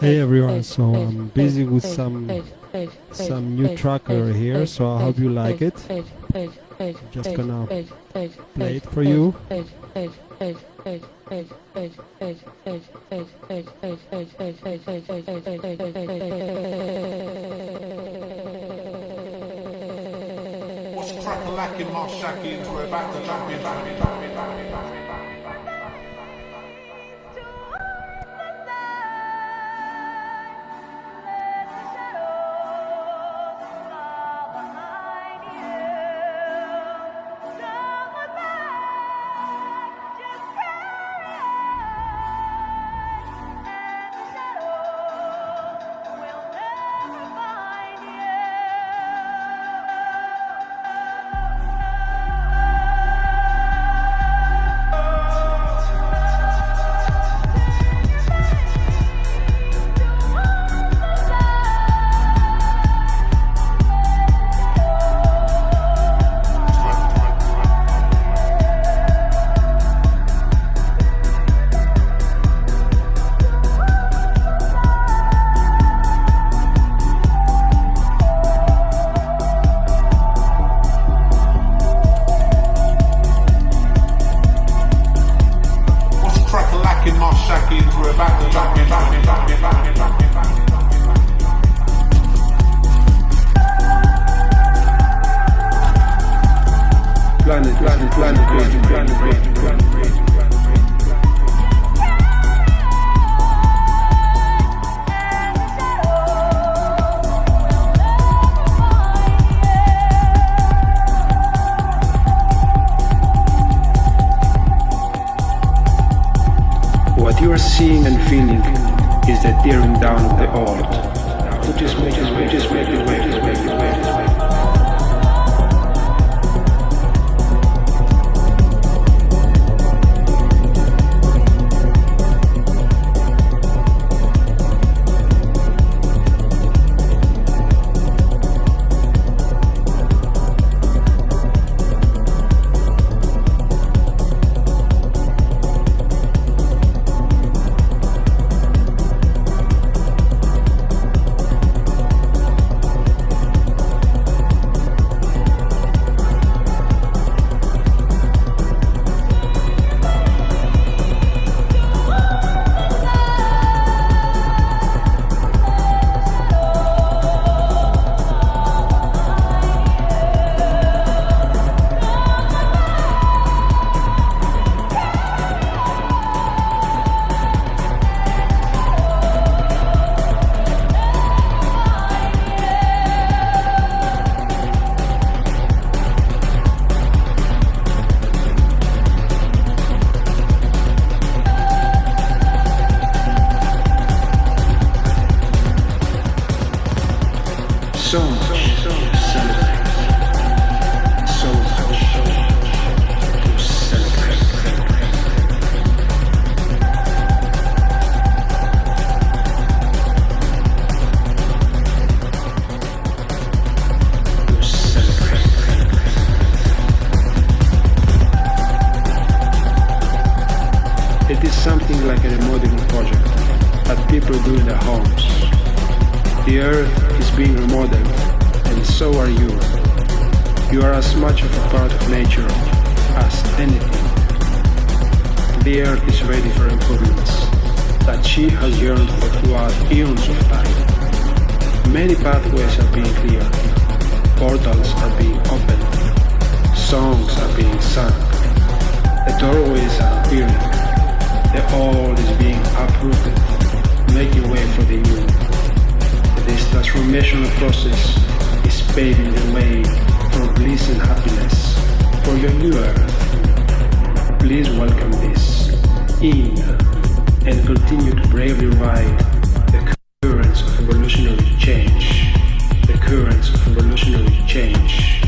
Hey everyone, so I'm busy with some some new tracker here, so I hope you like it. Just gonna play it for you. What's crack-a-lacking, my shackins? We're back to champion, champion, champion, champion, champion. Feeling is the tearing down of the old. It is something like a remodeling project that people do in their homes. The earth is being remodeled, and so are you. You are as much of a part of nature as anything. The earth is ready for improvements that she has yearned for throughout eons of time. Many pathways are being cleared, portals are being opened, songs are being sung, the doorways are appearing, the old is being uprooted, making way for transformational process is paving the way for bliss and happiness for your new earth. Please welcome this in and continue to bravely ride the currents of evolutionary change. The currents of evolutionary change.